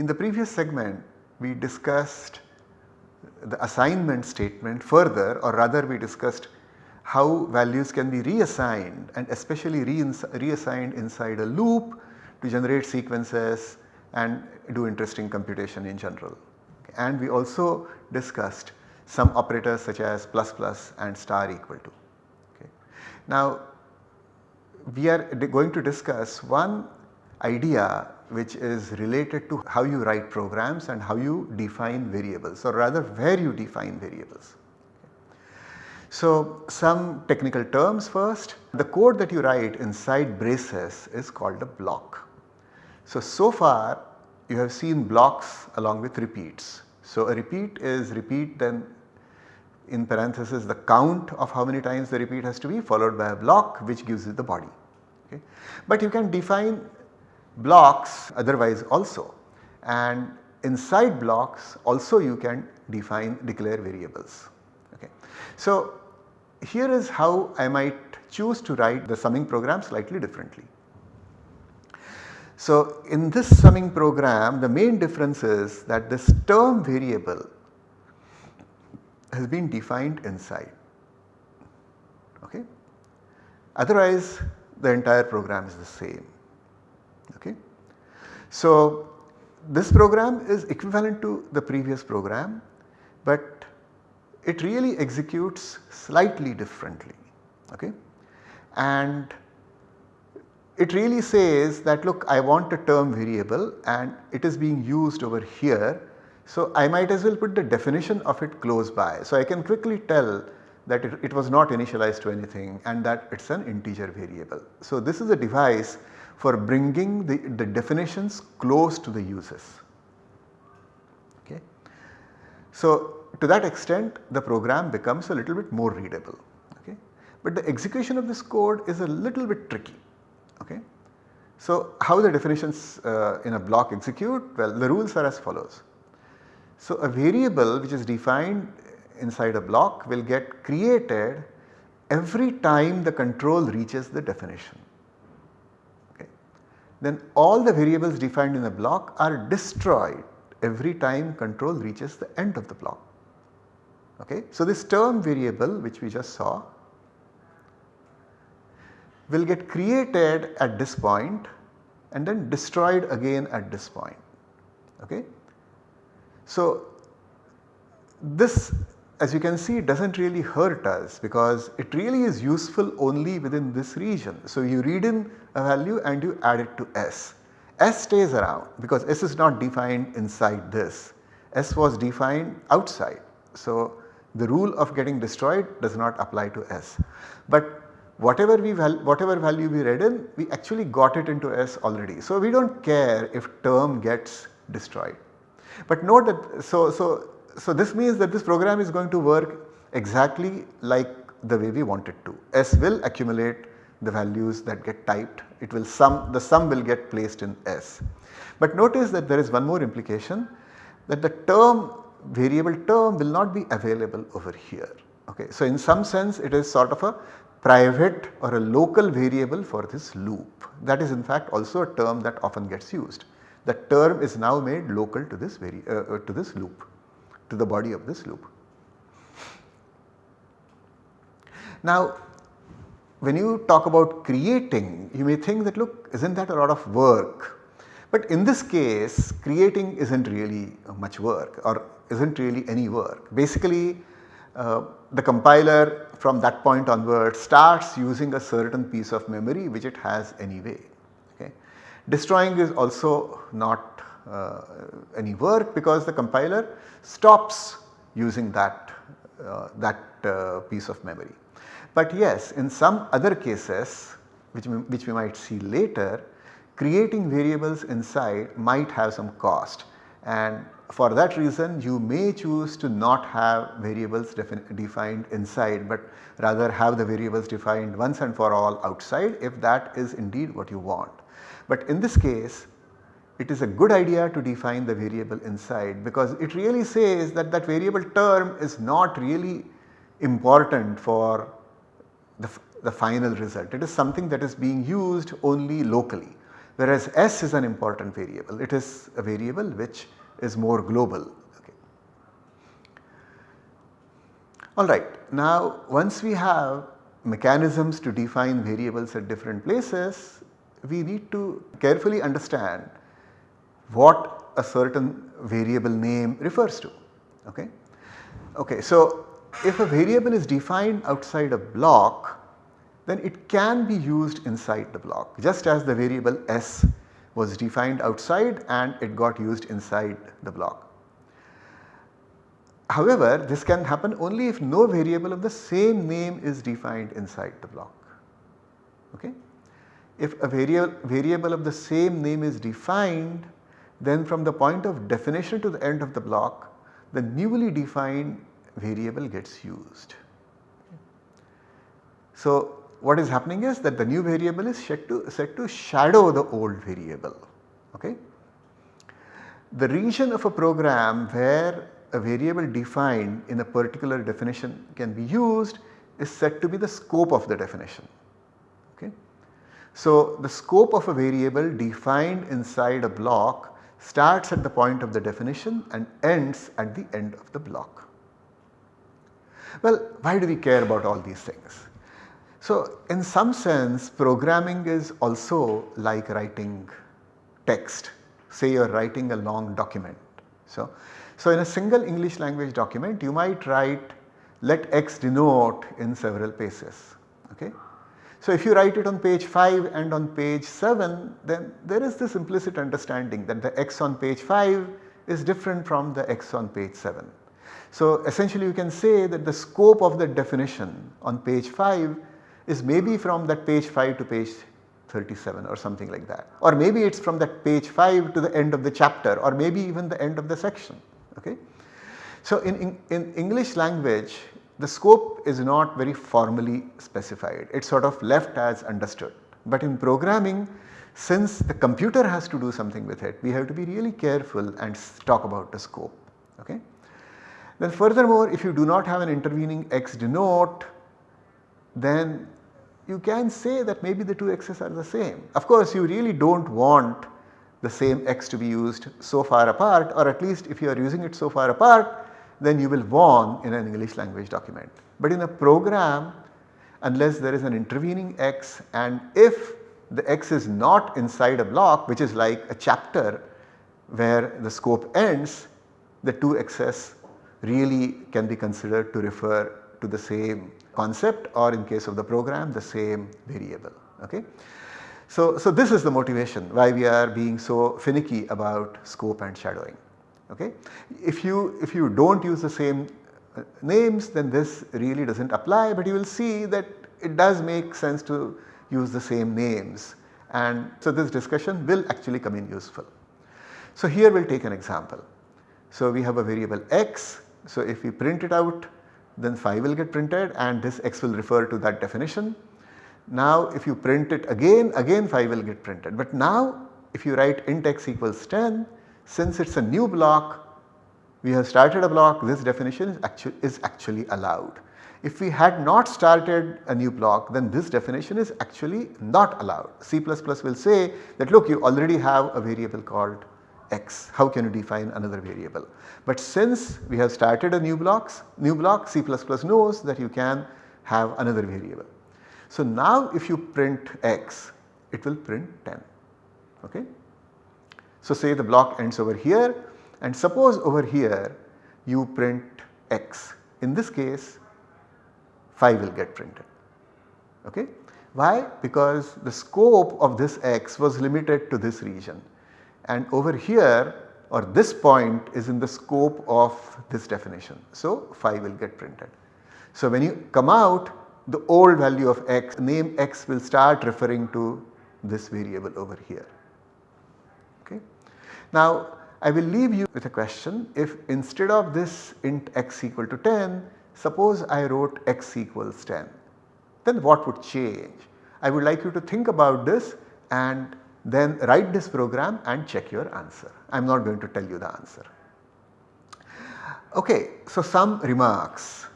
In the previous segment we discussed the assignment statement further or rather we discussed how values can be reassigned and especially reassigned inside a loop to generate sequences and do interesting computation in general. And we also discussed some operators such as plus plus and star equal to. Okay. Now we are going to discuss one idea which is related to how you write programs and how you define variables or rather where you define variables. So some technical terms first. The code that you write inside braces is called a block. So, so far you have seen blocks along with repeats. So a repeat is repeat then in parenthesis the count of how many times the repeat has to be followed by a block which gives you the body. Okay. But you can define blocks otherwise also and inside blocks also you can define declare variables. Okay. So here is how I might choose to write the summing program slightly differently. So in this summing program the main difference is that this term variable has been defined inside okay. Otherwise the entire program is the same okay. So this program is equivalent to the previous program but it really executes slightly differently okay. And it really says that look I want a term variable and it is being used over here. So I might as well put the definition of it close by. So I can quickly tell that it, it was not initialized to anything and that it is an integer variable. So this is a device for bringing the, the definitions close to the uses. Okay. So to that extent the program becomes a little bit more readable. Okay. But the execution of this code is a little bit tricky. Okay. So how the definitions uh, in a block execute? Well the rules are as follows. So a variable which is defined inside a block will get created every time the control reaches the definition. Then all the variables defined in the block are destroyed every time control reaches the end of the block. Okay. So this term variable which we just saw will get created at this point and then destroyed again at this point. Okay. So this as you can see it does not really hurt us because it really is useful only within this region. So you read in a value and you add it to S. S stays around because S is not defined inside this, S was defined outside. So the rule of getting destroyed does not apply to S. But whatever we val whatever value we read in we actually got it into S already. So we do not care if term gets destroyed. But note that so, so so this means that this program is going to work exactly like the way we want it to. S will accumulate the values that get typed, it will sum, the sum will get placed in S. But notice that there is one more implication that the term variable term will not be available over here. Okay. So in some sense it is sort of a private or a local variable for this loop that is in fact also a term that often gets used. The term is now made local to this, uh, uh, to this loop to the body of this loop. Now when you talk about creating you may think that look is not that a lot of work but in this case creating is not really much work or is not really any work. Basically uh, the compiler from that point onward starts using a certain piece of memory which it has anyway. Okay. Destroying is also not uh, any work because the compiler stops using that, uh, that uh, piece of memory. But yes in some other cases which we, which we might see later creating variables inside might have some cost and for that reason you may choose to not have variables defined inside but rather have the variables defined once and for all outside if that is indeed what you want. But in this case it is a good idea to define the variable inside because it really says that that variable term is not really important for the, the final result. It is something that is being used only locally. whereas S is an important variable. It is a variable which is more global. Okay. Alright, now once we have mechanisms to define variables at different places, we need to carefully understand what a certain variable name refers to. Okay. Okay, so if a variable is defined outside a block then it can be used inside the block just as the variable s was defined outside and it got used inside the block. However, this can happen only if no variable of the same name is defined inside the block. Okay? If a variable, variable of the same name is defined then from the point of definition to the end of the block the newly defined variable gets used. So, what is happening is that the new variable is set to, set to shadow the old variable. Okay? The region of a program where a variable defined in a particular definition can be used is said to be the scope of the definition. Okay? So, the scope of a variable defined inside a block starts at the point of the definition and ends at the end of the block. Well, why do we care about all these things? So, in some sense programming is also like writing text say you are writing a long document. So, so in a single English language document you might write let x denote in several places. Okay? So, if you write it on page 5 and on page 7 then there is this implicit understanding that the x on page 5 is different from the x on page 7. So, essentially you can say that the scope of the definition on page 5 is maybe from that page 5 to page 37 or something like that or maybe it is from that page 5 to the end of the chapter or maybe even the end of the section. Okay? So, in, in, in English language the scope is not very formally specified it is sort of left as understood but in programming since the computer has to do something with it we have to be really careful and talk about the scope. Okay? Then furthermore if you do not have an intervening x denote then you can say that maybe the two x's are the same. Of course you really do not want the same x to be used so far apart or at least if you are using it so far apart then you will warn in an English language document. But in a program unless there is an intervening x and if the x is not inside a block which is like a chapter where the scope ends the two x's really can be considered to refer to the same concept or in case of the program the same variable. Okay. So, so this is the motivation why we are being so finicky about scope and shadowing. Okay. If you if you do not use the same uh, names then this really does not apply but you will see that it does make sense to use the same names and so this discussion will actually come in useful. So here we will take an example. So we have a variable x so if we print it out then phi will get printed and this x will refer to that definition. Now if you print it again, again phi will get printed. But now if you write int x equals 10, since it is a new block, we have started a block, this definition is, actu is actually allowed. If we had not started a new block then this definition is actually not allowed. C++ will say that look you already have a variable called x, how can you define another variable. But since we have started a new blocks, new block C++ knows that you can have another variable. So now if you print x, it will print 10. Okay? So say the block ends over here and suppose over here you print x. In this case phi will get printed. Okay? Why? Because the scope of this x was limited to this region and over here or this point is in the scope of this definition. So phi will get printed. So when you come out the old value of x name x will start referring to this variable over here. Now I will leave you with a question if instead of this int x equal to 10 suppose I wrote x equals 10 then what would change? I would like you to think about this and then write this program and check your answer. I am not going to tell you the answer. Okay, so some remarks.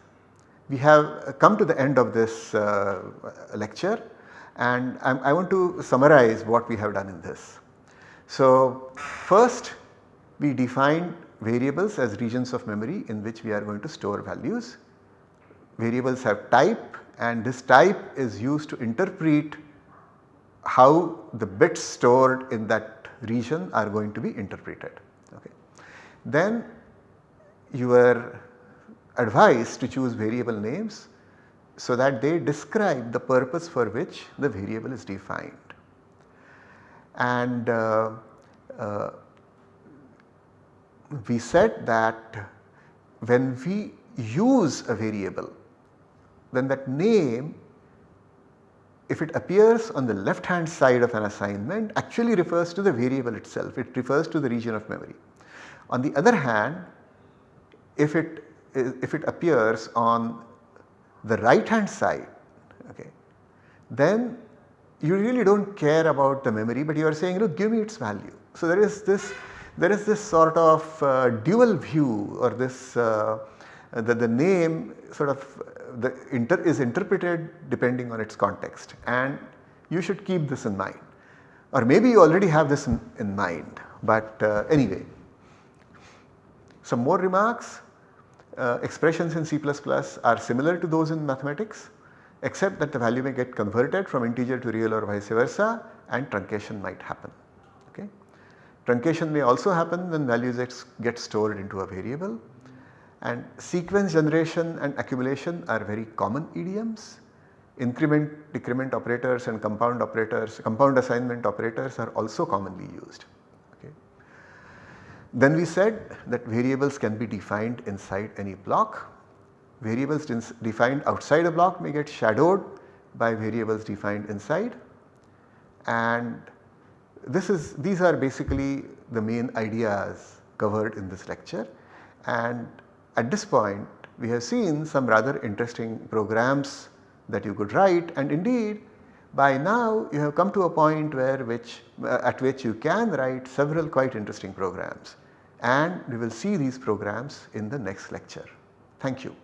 We have come to the end of this uh, lecture and I, I want to summarize what we have done in this. So first we define variables as regions of memory in which we are going to store values. Variables have type and this type is used to interpret how the bits stored in that region are going to be interpreted. Okay. Then you are advised to choose variable names so that they describe the purpose for which the variable is defined. And uh, uh, we said that when we use a variable then that name if it appears on the left hand side of an assignment actually refers to the variable itself, it refers to the region of memory. On the other hand if it if it appears on the right hand side okay, then you really do not care about the memory but you are saying look give me its value. So there is this there is this sort of uh, dual view or this uh, that the name sort of the inter is interpreted depending on its context. And you should keep this in mind. Or maybe you already have this in, in mind. But uh, anyway. Some more remarks. Uh, expressions in C++ are similar to those in mathematics except that the value may get converted from integer to real or vice versa and truncation might happen. Okay. Truncation may also happen when values get stored into a variable and sequence generation and accumulation are very common idioms. Increment, decrement operators and compound operators, compound assignment operators are also commonly used. Okay. Then we said that variables can be defined inside any block. Variables defined outside a block may get shadowed by variables defined inside and this is these are basically the main ideas covered in this lecture and at this point we have seen some rather interesting programs that you could write and indeed by now you have come to a point where which uh, at which you can write several quite interesting programs and we will see these programs in the next lecture. Thank you.